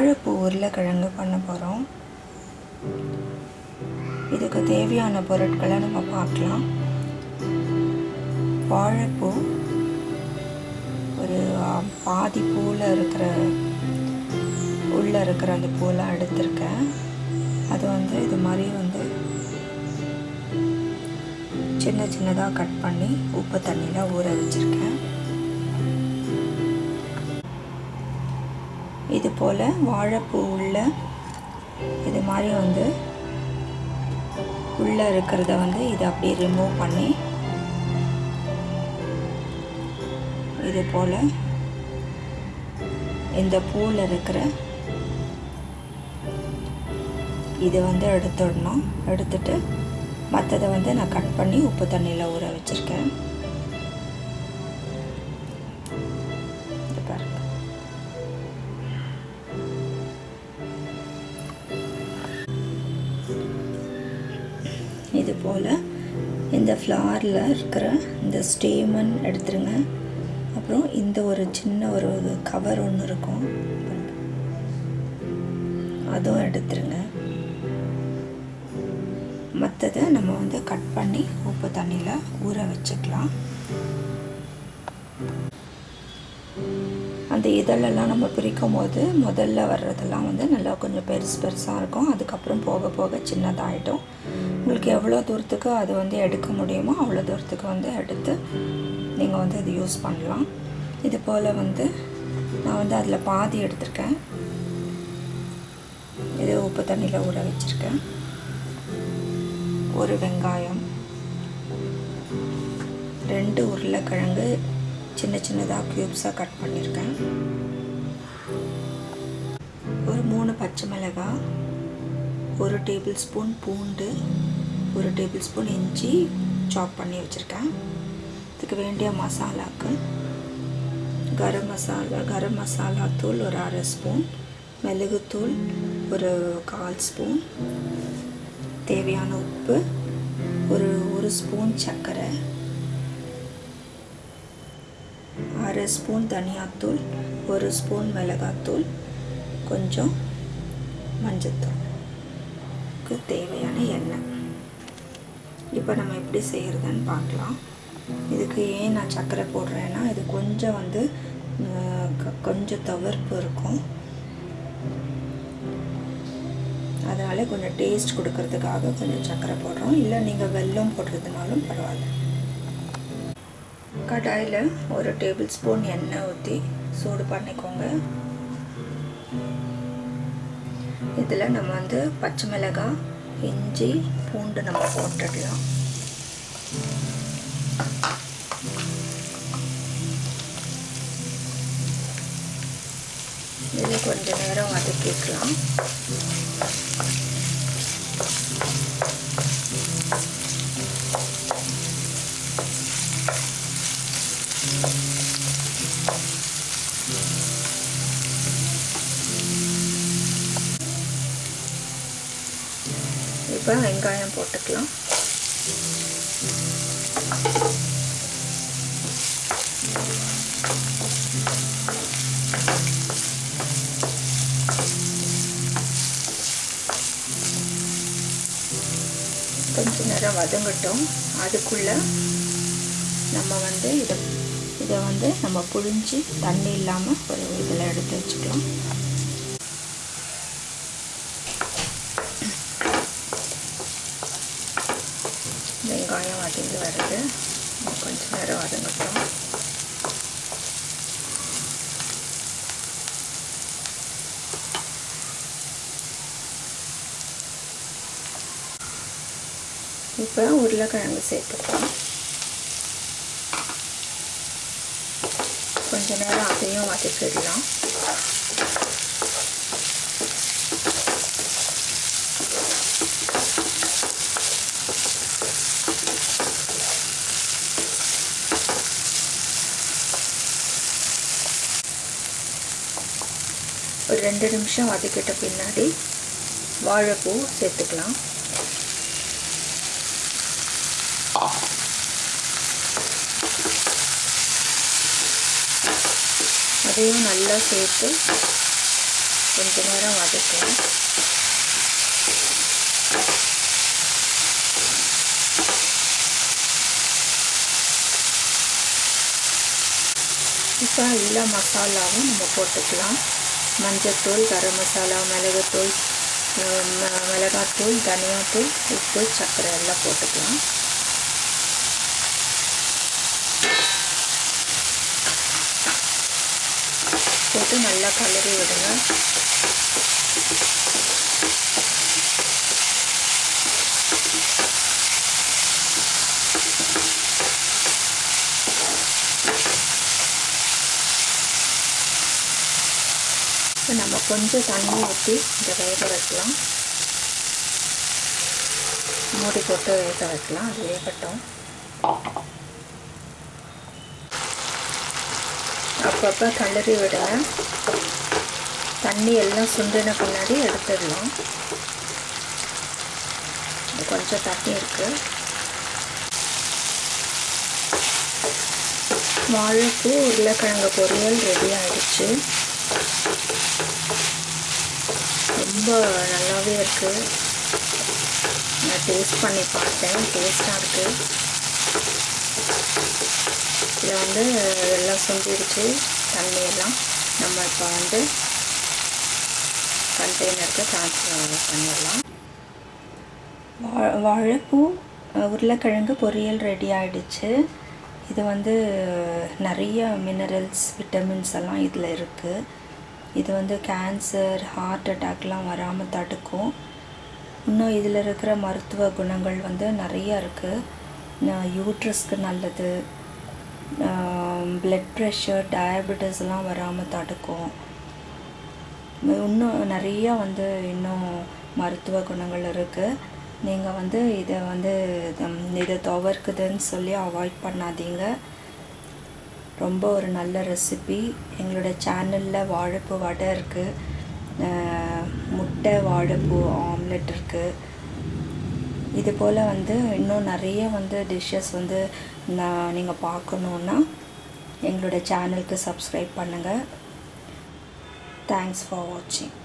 வாழைப்பூ உருளைக்கிழங்கு பண்ண போகிறோம் இதுக்கு தேவையான பொருட்களை நம்ம பார்க்கலாம். வாழைப்பூ ஒரு பாதி பூவில் இருக்கிற உள்ளே இருக்கிற அந்த பூலாம் எடுத்திருக்கேன். அது வந்து இது மாதிரி வந்து சின்ன சின்னதாக கட் பண்ணி உப்பு தண்ணியில் ஊற வச்சுருக்கேன். இது போல் வாழைப்பூ உள்ள இது மாதிரி வந்து உள்ளே இருக்கிறத வந்து இதை அப்படியே ரிமூவ் பண்ணி இது போல் இந்த பூவில் இருக்கிற இதை வந்து எடுத்துடணும். எடுத்துட்டு மற்றதை வந்து நான் கட் பண்ணி உப்பு தண்ணியில் ஊற வச்சுருக்கேன். இது போல் இந்த ஃப்ளாரில் இருக்கிற இந்த ஸ்டேமன் எடுத்துருங்க. அப்புறம் இந்த ஒரு சின்ன ஒரு கவர் ஒன்று இருக்கும். அதுவும் எடுத்துருங்க. மற்றதை நம்ம வந்து கட் பண்ணி உப்பு தண்ணியில் ஊற வச்சுக்கலாம். இதழெல்லாம் நம்ம பிரிக்கும் போது முதல்ல வர்றதெல்லாம் வந்து நல்லா கொஞ்சம் பெருசு பெருசாக இருக்கும். அதுக்கப்புறம் போக போக சின்னதாகிடும் உங்களுக்கு எவ்வளோ தூரத்துக்கு அது வந்து எடுக்க முடியுமோ அவ்வளோ தூரத்துக்கு வந்து எடுத்து நீங்கள் வந்து அது யூஸ் பண்ணலாம். இது போல் வந்து நான் வந்து அதில் பாதி எடுத்திருக்கேன். இது உப்பு தண்ணியில் ஊற வச்சுருக்கேன். ஒரு வெங்காயம் ரெண்டு உருளைக்கிழங்கு சின்ன சின்னதாக க்யூப்ஸாக கட் பண்ணியிருக்கேன் ஒரு மூணு பச்சை மிளகாய் ஒரு டேபிள் ஸ்பூன் பூண்டு ஒரு டேபிள் ஸ்பூன் இஞ்சி சாப் பண்ணி வச்சுருக்கேன். இதுக்கு வேண்டிய மசாலாக்கு கரம் மசாலா கரம் மசாலா தூள் ஒரு அரை ஸ்பூன் மிளகுத்தூள் ஒரு கால் ஸ்பூன் தேவையான உப்பு ஒரு ஒரு ஸ்பூன் சர்க்கரை அரை ஸ்பூன் தனியாத்தூள் ஒரு ஸ்பூன் மிளகாத்தூள் கொஞ்சம் மஞ்சத்தூளுக்கு தேவையான எண்ணெய். இப்போ நம்ம எப்படி செய்கிறதுன்னு பார்க்கலாம். இதுக்கு ஏன் நான் சர்க்கரை போடுறேன்னா இது கொஞ்சம் வந்து க- கொஞ்சம் தவிர்ப்பு இருக்கும். அதனால் கொஞ்சம் டேஸ்ட் கொடுக்கறதுக்காக கொஞ்சம் சர்க்கரை போடுறோம். இல்லை நீங்கள் வெல்லம் போடுறதுனாலும் பரவாயில்ல. கடாயில் ஒரு டேபிள் ஸ்பூன் எண்ணெய் ஊற்றி சூடு பண்ணிக்கோங்க. இதில் நம்ம வந்து பச்சை மிளகாய் இஞ்சி பூண்டு நம்ம போட்டுடலாம் இது கொஞ்ச நேரம் வதக்கிக்கலாம். இப்போ வெங்காயம் போட்டுக்கலாம். கொஞ்ச நேரம் வதங்கட்டும். அதுக்குள்ள நம்ம வந்து இதை இதை வந்து நம்ம புழிஞ்சு தண்ணி இல்லாமல் ஒரு இதில் எடுத்து வச்சுக்கலாம் வெங்காயம் வதங்கி வருது கொஞ்ச நேரம் வதங்கட்டும் இப்போ உருளைக்கிழங்கு சேர்த்துக்கலாம். கொஞ்ச நேரம் அதையும் வதக்கிடலாம். ஒரு ரெண்டு நிமிஷம் வதக்கிட்ட பின்னாடி வாழைப்பூ சேர்த்துக்கலாம். அதையும் நல்லா சேர்த்து கொஞ்ச நேரம் வதக்கலாம் இப்போ எல்லா மசாலாவும் நம்ம போட்டுக்கலாம். மஞ்சத்தூள் கரம் மசாலா மிளகுத்தூள் மிளகாத்தூள் தனியாத்தூள் உப்பு சர்க்கரை எல்லாம் போட்டுக்கலாம். போட்டு நல்லா கலரி விடுங்க இப்போ நம்ம கொஞ்சம் தண்ணி ஊற்றி இந்த வேக வைக்கலாம். மூடி போட்டு வேக வைக்கலாம். அது வேகட்டும். அப்பப்போ கலரி விடுங்க தண்ணி எல்லாம் சுண்டின பின்னாடி எடுத்துடலாம். கொஞ்சம் தண்ணி இருக்குது வாழைப்பூ உருளைக்கிழங்கு பொரியல் ரெடி ஆகிடுச்சு ரொம்ப நல்லாவே இருக்குது நான் டேஸ்ட் பண்ணி பார்த்தேன். டேஸ்ட்டாக இருக்குது இதில் வந்து எல்லாம் சுண்டிடுச்சு தண்ணியெல்லாம் நம்ம இப்போ வந்து கண்டெய்னருக்கு ட்ரான்ஸ்ஃபர் பண்ணிடலாம். வா வாழைப்பூ உருளைக்கிழங்கு பொரியல் ரெடி ஆகிடுச்சு இது வந்து நிறைய மினரல்ஸ் விட்டமின்ஸ் எல்லாம் இதில் இருக்குது இது வந்து கேன்சர் ஹார்ட் அட்டாக்லாம் வராமல் தடுக்கும். இன்னும் இதில் இருக்கிற மருத்துவ குணங்கள் வந்து நிறையா இருக்குது யூட்ரஸ்க்கு நல்லது. பிளட் ப்ரெஷர் டயபெட்டிஸ்லாம் வராமல் தடுக்கும். இன்னும் நிறையா வந்து இன்னும் மருத்துவ குணங்கள் இருக்குது நீங்கள் வந்து இதை வந்து இதை துவர்க்குதுன்னு சொல்லி அவாய்ட் பண்ணாதீங்க. ரொம்ப ஒரு நல்ல ரெசிபி எங்களோட சேனலில் வாழைப்பூ வடை இருக்குது முட்டை வாழைப்பூ ஆம்லெட் இருக்குது இது போல் வந்து இன்னும் நிறைய வந்து டிஷ்ஷஸ் வந்து நான் நீங்கள் பார்க்கணுன்னா எங்களோட சேனலுக்கு சப்ஸ்கிரைப் பண்ணுங்கள் தேங்க்ஸ் ஃபார் வாட்சிங்